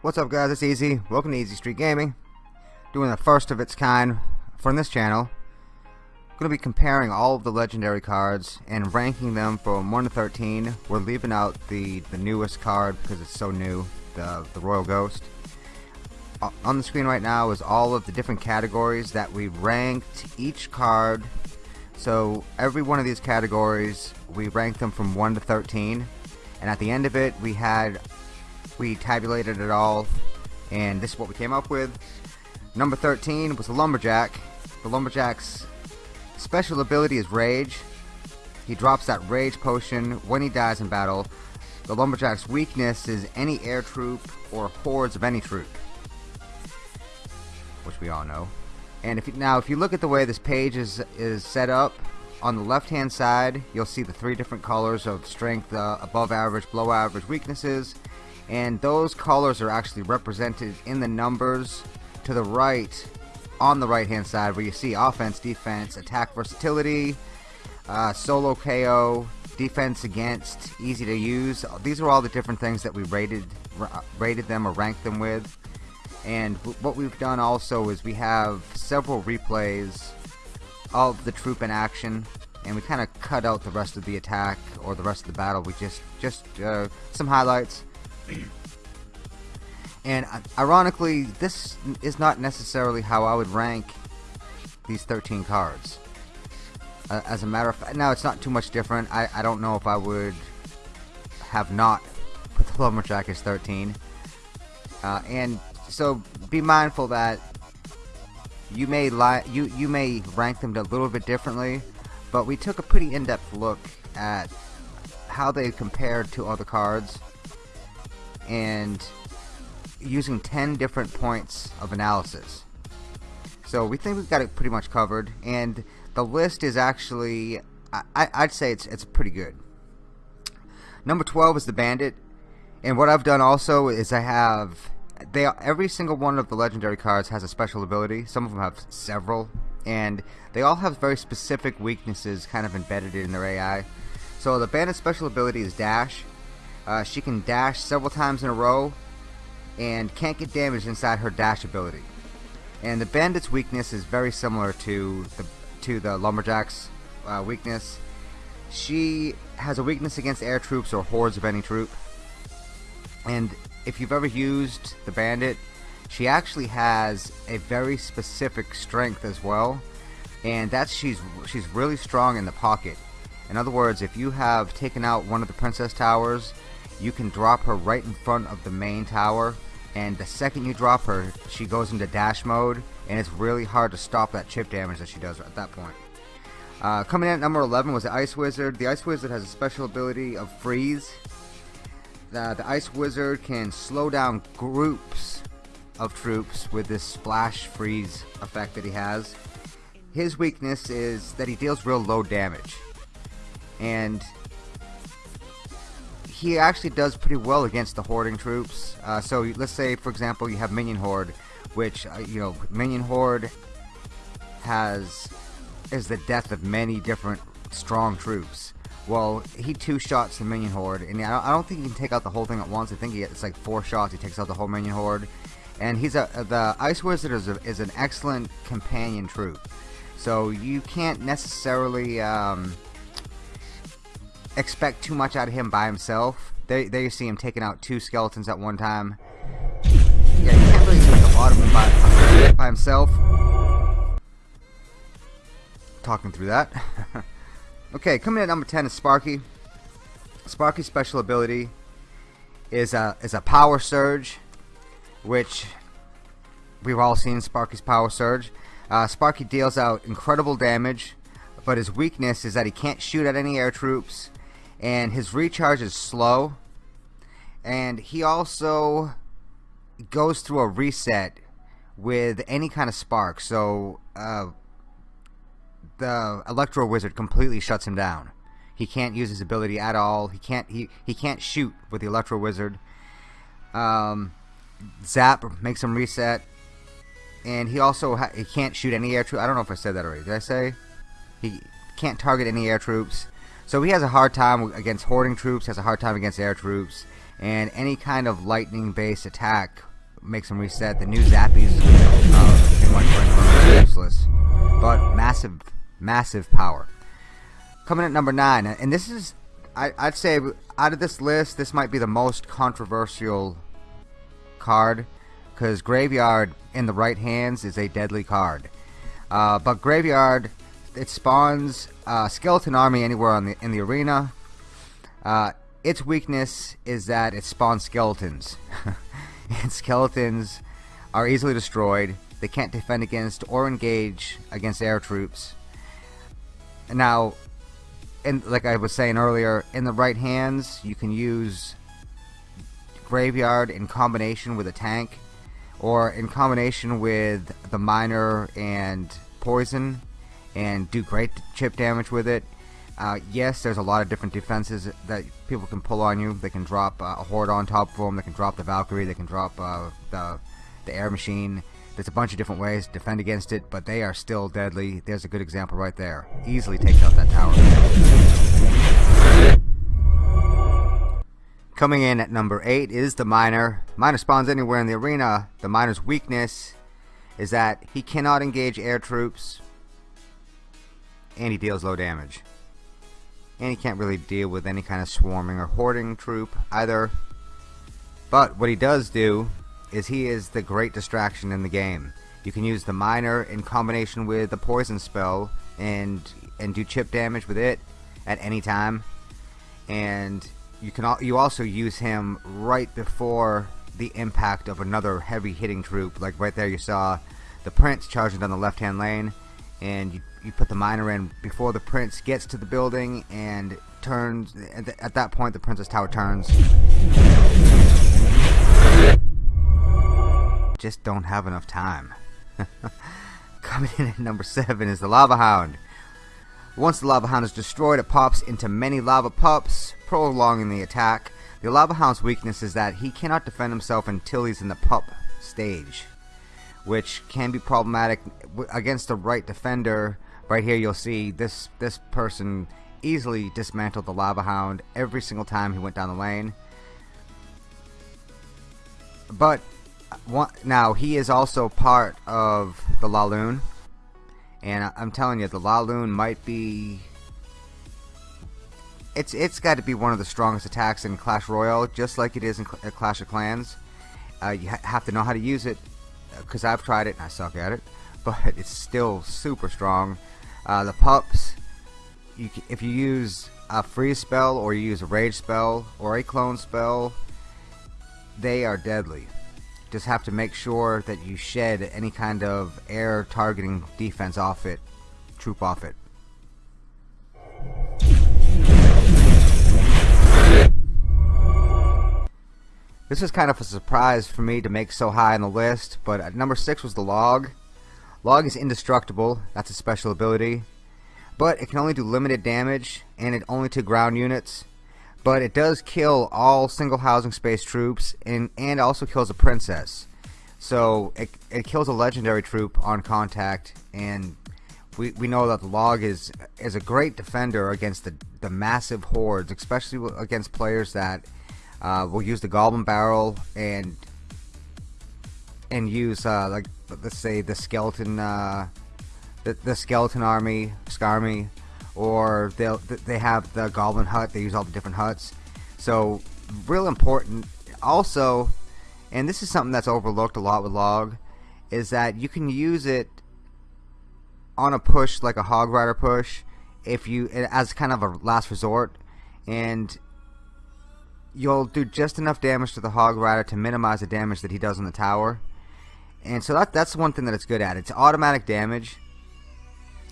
What's up guys, it's Easy. Welcome to Easy Street Gaming. Doing the first of its kind from this channel. to be comparing all of the legendary cards and ranking them from 1 to 13. We're leaving out the, the newest card because it's so new, the, the Royal Ghost. On the screen right now is all of the different categories that we ranked each card so every one of these categories, we ranked them from 1 to 13. And at the end of it, we had, we tabulated it all. And this is what we came up with. Number 13 was the Lumberjack. The Lumberjack's special ability is Rage. He drops that Rage potion when he dies in battle. The Lumberjack's weakness is any air troop or hordes of any troop. Which we all know. And if you, now, if you look at the way this page is is set up, on the left hand side, you'll see the three different colors of strength, uh, above average, below average, weaknesses, and those colors are actually represented in the numbers to the right, on the right hand side, where you see offense, defense, attack versatility, uh, solo KO, defense against, easy to use. These are all the different things that we rated rated them or ranked them with. And what we've done also is we have several replays of the troop in action and we kind of cut out the rest of the attack or the rest of the battle. We just, just uh, some highlights. and uh, ironically, this is not necessarily how I would rank these 13 cards. Uh, as a matter of fact, now it's not too much different. I, I don't know if I would have not put the Lumberjack as 13. Uh, and so be mindful that you may li you you may rank them a little bit differently, but we took a pretty in-depth look at how they compared to other cards and using 10 different points of analysis. So we think we've got it pretty much covered and the list is actually I, I'd say it's it's pretty good. Number 12 is the Bandit and what I've done also is I have they are, every single one of the legendary cards has a special ability. Some of them have several, and they all have very specific weaknesses kind of embedded in their AI. So the bandit's special ability is dash. Uh, she can dash several times in a row, and can't get damaged inside her dash ability. And the bandit's weakness is very similar to the to the lumberjack's uh, weakness. She has a weakness against air troops or hordes of any troop. And if you've ever used the Bandit, she actually has a very specific strength as well, and that's she's she's really strong in the pocket. In other words, if you have taken out one of the Princess Towers, you can drop her right in front of the main tower, and the second you drop her, she goes into dash mode, and it's really hard to stop that chip damage that she does at that point. Uh, coming in at number 11 was the Ice Wizard. The Ice Wizard has a special ability of Freeze, the, the Ice Wizard can slow down groups of troops with this splash freeze effect that he has. His weakness is that he deals real low damage. And he actually does pretty well against the hoarding troops. Uh, so let's say, for example, you have Minion Horde, which, uh, you know, Minion Horde has is the death of many different strong troops. Well, he two shots the minion horde, and I don't think he can take out the whole thing at once. I think he, it's like four shots. He takes out the whole minion horde, and he's a the ice wizard is, a, is an excellent companion troop. So you can't necessarily um, expect too much out of him by himself. There, there you see him taking out two skeletons at one time. Yeah, you can't really do a lot of him by, by himself. Talking through that. Okay, coming in at number 10 is Sparky. Sparky's special ability is a, is a power surge, which we've all seen Sparky's power surge. Uh, Sparky deals out incredible damage, but his weakness is that he can't shoot at any air troops, and his recharge is slow, and he also goes through a reset with any kind of spark. So, uh, the Electro Wizard completely shuts him down. He can't use his ability at all. He can't he he can't shoot with the Electro Wizard. Um, Zap makes him reset, and he also he can't shoot any air troops. I don't know if I said that already. Did I say he can't target any air troops? So he has a hard time against hoarding troops, has a hard time against air troops, and any kind of lightning based attack makes him reset. The new Zappies uh, pretty useless. But massive, massive power. Coming at number 9, and this is, I, I'd say, out of this list, this might be the most controversial card because Graveyard in the right hands is a deadly card. Uh, but Graveyard, it spawns Skeleton Army anywhere on the, in the arena. Uh, its weakness is that it spawns skeletons. and skeletons are easily destroyed. They can't defend against or engage against air troops. Now, and like I was saying earlier, in the right hands, you can use Graveyard in combination with a tank or in combination with the miner and poison and do great chip damage with it. Uh, yes, there's a lot of different defenses that people can pull on you. They can drop uh, a horde on top of them. They can drop the Valkyrie. They can drop uh, the the air machine. There's a bunch of different ways to defend against it, but they are still deadly. There's a good example right there. Easily takes out that tower. Coming in at number 8 is the Miner. Miner spawns anywhere in the arena. The Miner's weakness is that he cannot engage air troops and he deals low damage. And he can't really deal with any kind of swarming or hoarding troop either. But what he does do is he is the great distraction in the game. You can use the Miner in combination with the Poison spell and and do chip damage with it at any time. And you can you also use him right before the impact of another heavy hitting troop like right there you saw the prince charging down the left hand lane and you, you put the miner in before the prince gets to the building and turns at, at that point the princess tower turns just don't have enough time coming in at number seven is the lava hound once the Lava Hound is destroyed, it pops into many lava pups, prolonging the attack. The Lava Hound's weakness is that he cannot defend himself until he's in the pup stage, which can be problematic against the right defender. Right here you'll see this, this person easily dismantled the Lava Hound every single time he went down the lane. But now he is also part of the Laloon and I'm telling you, the Laloon might be... It's It's got to be one of the strongest attacks in Clash Royale, just like it is in Cl Clash of Clans. Uh, you ha have to know how to use it, because I've tried it and I suck at it, but it's still super strong. Uh, the pups, you, if you use a freeze spell or you use a rage spell or a clone spell, they are deadly just have to make sure that you shed any kind of air targeting defense off it, troop off it. This is kind of a surprise for me to make so high on the list, but at number 6 was the Log. Log is indestructible, that's a special ability, but it can only do limited damage, and it only to ground units but it does kill all single housing space troops and, and also kills a princess. So it, it kills a legendary troop on contact and we, we know that the log is is a great defender against the, the massive hordes, especially against players that uh, will use the goblin barrel and and use uh, like let's say the skeleton uh, the, the skeleton army, Skarmy, or they'll they have the Goblin Hut. They use all the different huts. So real important. Also, and this is something that's overlooked a lot with Log, is that you can use it on a push like a Hog Rider push, if you as kind of a last resort, and you'll do just enough damage to the Hog Rider to minimize the damage that he does on the tower. And so that that's one thing that it's good at. It's automatic damage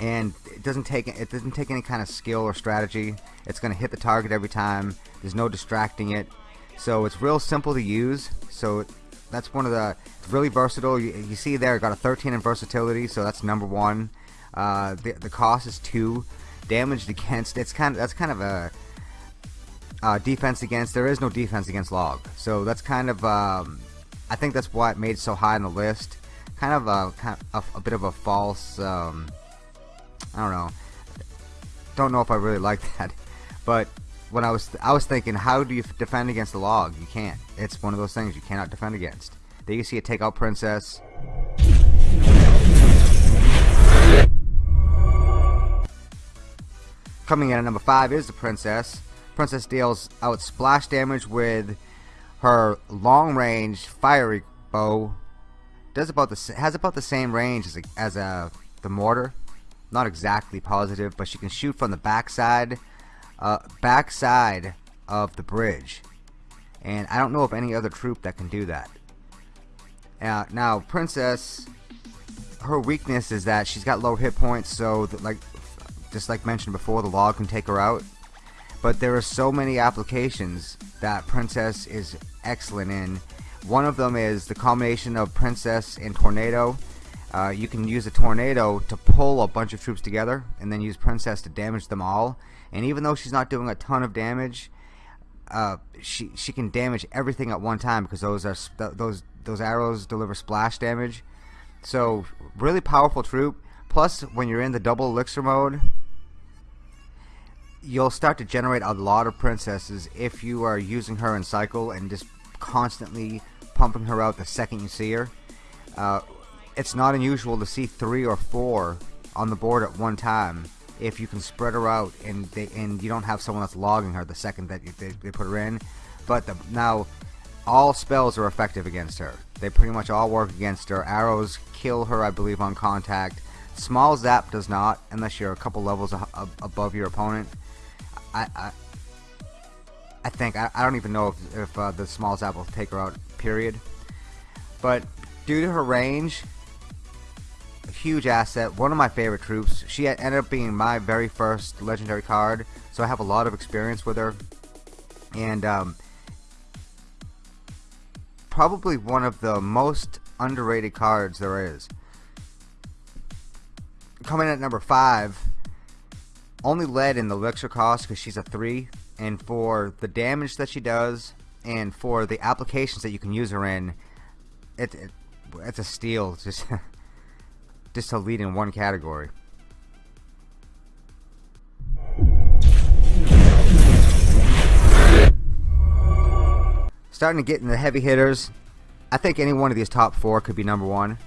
and it doesn't take it doesn't take any kind of skill or strategy. It's gonna hit the target every time. There's no distracting it. So it's real simple to use. So that's one of the really versatile. You, you see there got a 13 in versatility so that's number one. Uh, the, the cost is two. Damaged against it's kind of that's kind of a uh, defense against there is no defense against log. So that's kind of um, I think that's why it made so high on the list. Kind of a, kind of a, a bit of a false um, I don't know. Don't know if I really like that. But when I was I was thinking, how do you defend against the log? You can't. It's one of those things you cannot defend against. There you see a takeout princess. Coming in at number five is the princess. Princess deals out splash damage with her long range fiery bow. Does about the has about the same range as a, as a the mortar. Not exactly positive, but she can shoot from the backside uh, backside of the bridge. And I don't know of any other troop that can do that. Uh, now, Princess, her weakness is that she's got low hit points, so that, like, just like mentioned before, the log can take her out. But there are so many applications that Princess is excellent in. One of them is the combination of Princess and Tornado. Uh, you can use a tornado to pull a bunch of troops together and then use Princess to damage them all. And even though she's not doing a ton of damage uh, she she can damage everything at one time because those are those those arrows deliver splash damage. So really powerful troop. Plus when you're in the double elixir mode you'll start to generate a lot of princesses if you are using her in cycle and just constantly pumping her out the second you see her. Uh, it's not unusual to see three or four on the board at one time if you can spread her out and they, and you don't have someone that's logging her the second that you, they, they put her in. But the, now all spells are effective against her. They pretty much all work against her. Arrows kill her, I believe, on contact. Small zap does not, unless you're a couple levels above your opponent. I, I, I think I, I, don't even know if, if uh, the small zap will take her out. Period. But due to her range, huge asset, one of my favorite troops. She ended up being my very first legendary card, so I have a lot of experience with her. And um, probably one of the most underrated cards there is. Coming in at number 5, only led in the elixir cost because she's a 3, and for the damage that she does, and for the applications that you can use her in, it, it it's a steal. Just just to lead in one category. Starting to get in the heavy hitters. I think any one of these top four could be number one,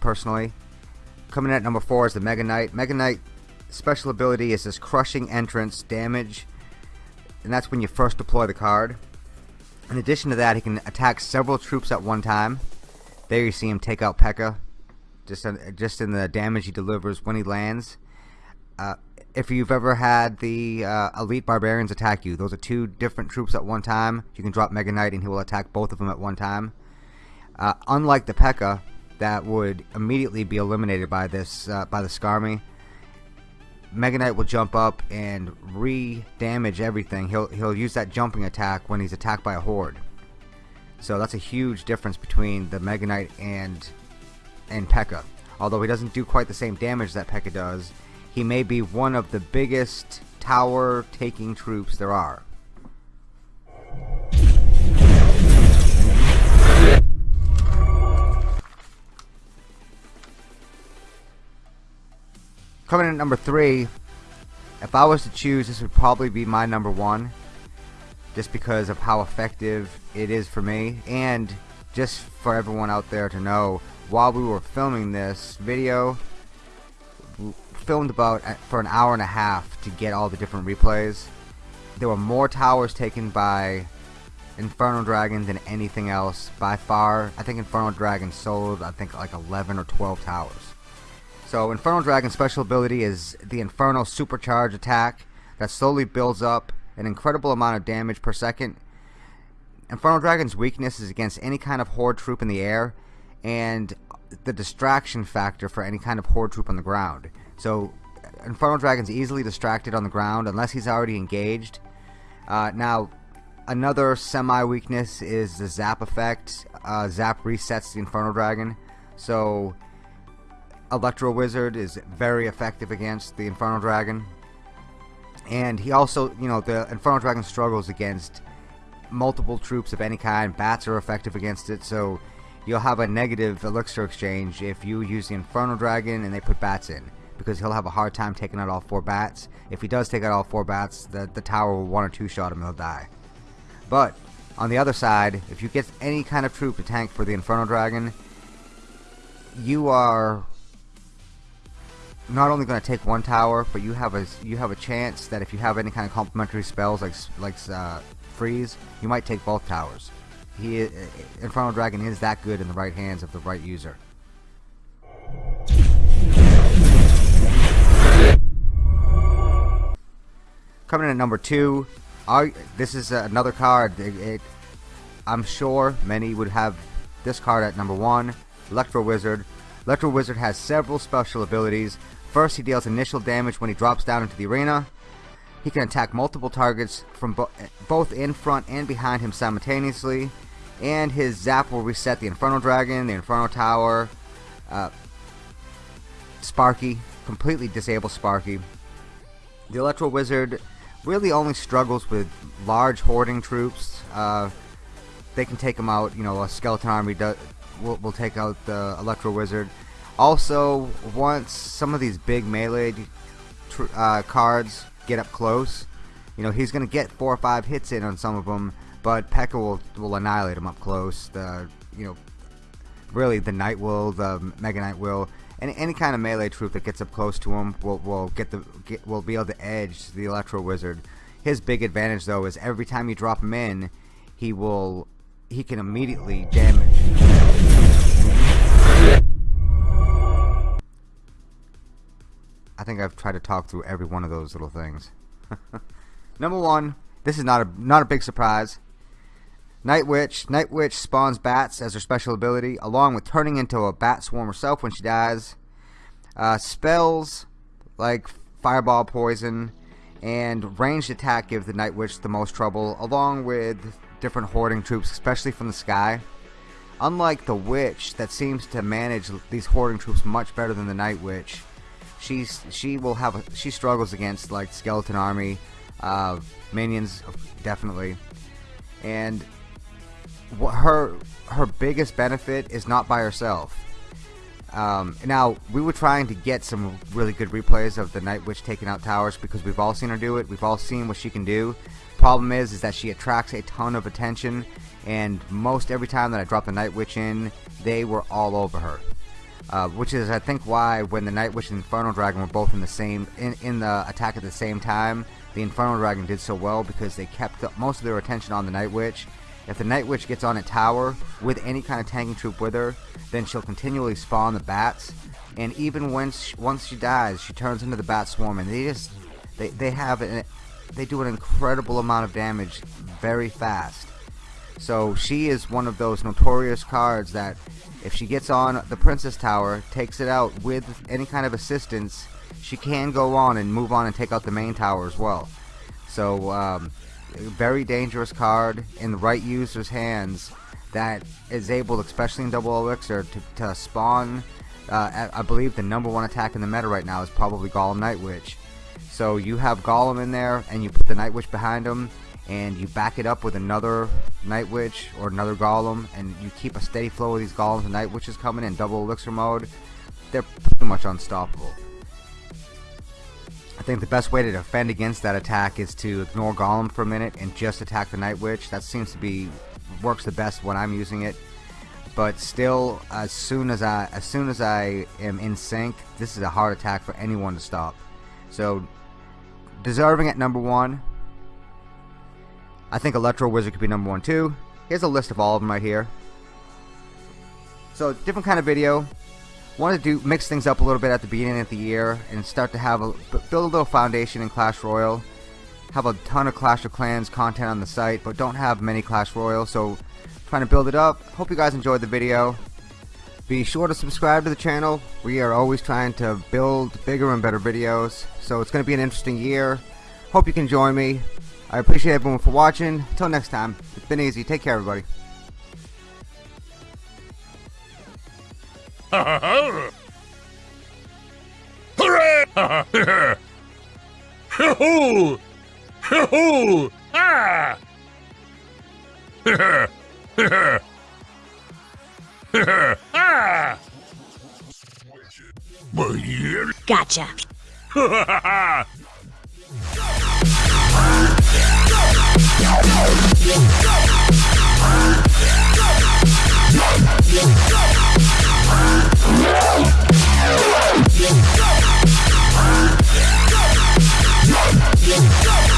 personally. Coming in at number four is the Mega Knight. Mega Knight special ability is this crushing entrance damage, and that's when you first deploy the card. In addition to that, he can attack several troops at one time. There you see him take out P.E.K.K.A just in, just in the damage he delivers when he lands. Uh, if you've ever had the uh, elite barbarians attack you, those are two different troops at one time. You can drop Mega Knight and he will attack both of them at one time. Uh, unlike the P.E.K.K.A. that would immediately be eliminated by this uh, by the Skarmy, Mega Knight will jump up and re-damage everything. He'll he'll use that jumping attack when he's attacked by a horde. So that's a huge difference between the Mega Knight and and P.E.K.K.A. Although he doesn't do quite the same damage that P.E.K.K.A. does, he may be one of the biggest tower taking troops there are. Coming in at number three, if I was to choose, this would probably be my number one, just because of how effective it is for me, and just for everyone out there to know, while we were filming this video filmed about uh, for an hour and a half to get all the different replays. There were more towers taken by Inferno Dragon than anything else. By far I think Inferno Dragon sold I think like 11 or 12 towers. So Inferno Dragon's special ability is the Inferno Supercharge attack that slowly builds up an incredible amount of damage per second. Inferno Dragon's weakness is against any kind of horde troop in the air and the distraction factor for any kind of horde troop on the ground. So Inferno Dragon's easily distracted on the ground unless he's already engaged. Uh, now, another semi-weakness is the Zap effect. Uh, Zap resets the Infernal Dragon. So Electro Wizard is very effective against the Infernal Dragon. And he also, you know, the Infernal Dragon struggles against multiple troops of any kind. Bats are effective against it, so you'll have a negative elixir exchange if you use the Infernal Dragon and they put bats in. because he'll have a hard time taking out all four bats. If he does take out all four bats, the, the tower will one or two shot him, and he'll die. But on the other side, if you get any kind of troop to tank for the Infernal Dragon, you are not only going to take one tower, but you have a you have a chance that if you have any kind of complementary spells like like uh, freeze, you might take both towers. He uh, Inferno Dragon is that good in the right hands of the right user. Coming in at number two, this is another card. It, it, I'm sure many would have this card at number one, Electro Wizard. Electro Wizard has several special abilities. First, he deals initial damage when he drops down into the arena. He can attack multiple targets from bo both in front and behind him simultaneously. And his zap will reset the Inferno Dragon, the Inferno Tower, uh, Sparky, completely disable Sparky. The Electro Wizard really only struggles with large hoarding troops. Uh, they can take them out. You know, a skeleton army do, will, will take out the Electro Wizard. Also, once some of these big melee uh, cards get up close, you know, he's going to get four or five hits in on some of them, but P.E.K.K.A. will, will annihilate him up close. The, you know, really the Knight will, the Mega Knight will, any, any kind of melee troop that gets up close to him will, will get the get, will be able to edge the Electro Wizard. His big advantage though is every time you drop him in, he will he can immediately damage. I think I've tried to talk through every one of those little things. Number one, this is not a not a big surprise. Night Witch. Night Witch spawns bats as her special ability, along with turning into a bat swarm herself when she dies. Uh, spells like Fireball Poison and ranged attack give the Night Witch the most trouble, along with different hoarding troops, especially from the sky. Unlike the Witch, that seems to manage these hoarding troops much better than the Night Witch, she's she will have a, she struggles against like skeleton army, uh, minions definitely, and her her biggest benefit is not by herself. Um, now we were trying to get some really good replays of the Night Witch taking out towers because we've all seen her do it. We've all seen what she can do. Problem is, is that she attracts a ton of attention, and most every time that I drop the Night Witch in, they were all over her. Uh, which is, I think, why when the Night Witch and Inferno Dragon were both in the same in in the attack at the same time, the Inferno Dragon did so well because they kept most of their attention on the Night Witch if the Night Witch gets on a tower with any kind of tanking troop with her, then she'll continually spawn the bats. And even when she, once she dies, she turns into the bat swarm, and they just they they have an, they do an incredible amount of damage very fast. So she is one of those notorious cards that if she gets on the Princess Tower, takes it out with any kind of assistance, she can go on and move on and take out the main tower as well. So um, very dangerous card in the right user's hands that is able, especially in double elixir, to, to spawn. Uh, I believe the number one attack in the meta right now is probably Golem Night Witch. So you have Golem in there, and you put the Night Witch behind him, and you back it up with another Night Witch or another Golem, and you keep a steady flow of these Golems and Night Witches coming in double elixir mode. They're pretty much unstoppable. I think the best way to defend against that attack is to ignore Golem for a minute and just attack the Night Witch. That seems to be works the best when I'm using it. But still, as soon as I as soon as I am in sync, this is a hard attack for anyone to stop. So, deserving at number one. I think Electro Wizard could be number one too. Here's a list of all of them right here. So, different kind of video wanted to do mix things up a little bit at the beginning of the year and start to have a build a little foundation in Clash Royale. Have a ton of Clash of Clans content on the site, but don't have many Clash Royale, so trying to build it up. Hope you guys enjoyed the video. Be sure to subscribe to the channel. We are always trying to build bigger and better videos, so it's going to be an interesting year. Hope you can join me. I appreciate everyone for watching. Until next time, it's been easy. Take care, everybody. Hooray! Hoo-hoo! Hoo-hoo! Ah! ah! Gotcha. Let's go.